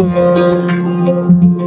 Oh.